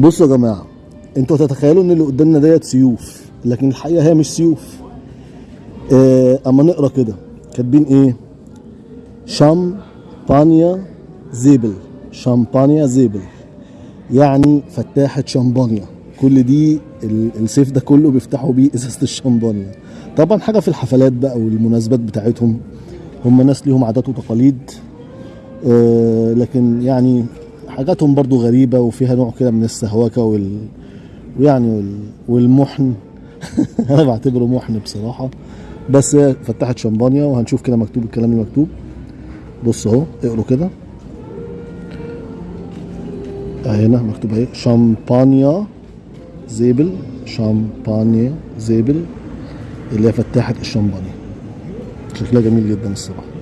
بصوا يا جماعة أنتوا هتتخيلوا ان اللي قدامنا ديت سيوف لكن الحقيقة هي مش سيوف. آه أما نقرا كده كاتبين إيه؟ شامبانيا زيبل شامبانيا زيبل يعني فتاحة شامبانيا. كل دي ال- السيف ده كله بيفتحوا بيه إزازة الشامبانيا. طبعا حاجة في الحفلات بقى والمناسبات بتاعتهم هم ناس ليهم عادات وتقاليد. آه لكن يعني حاجاتهم برضو غريبة وفيها نوع كده من السهوكة وال ويعني وال... والمحن. أنا بعتبره محن بصراحة. بس هي فتحة شامبانيا وهنشوف كده مكتوب الكلام اللي مكتوب بص أهو اقروا كده. هنا مكتوب أهي. شامبانيا زيبل. شامبانيا زيبل. اللي هي فتاحة الشامبانيا. شكلها جميل جدا الصراحة.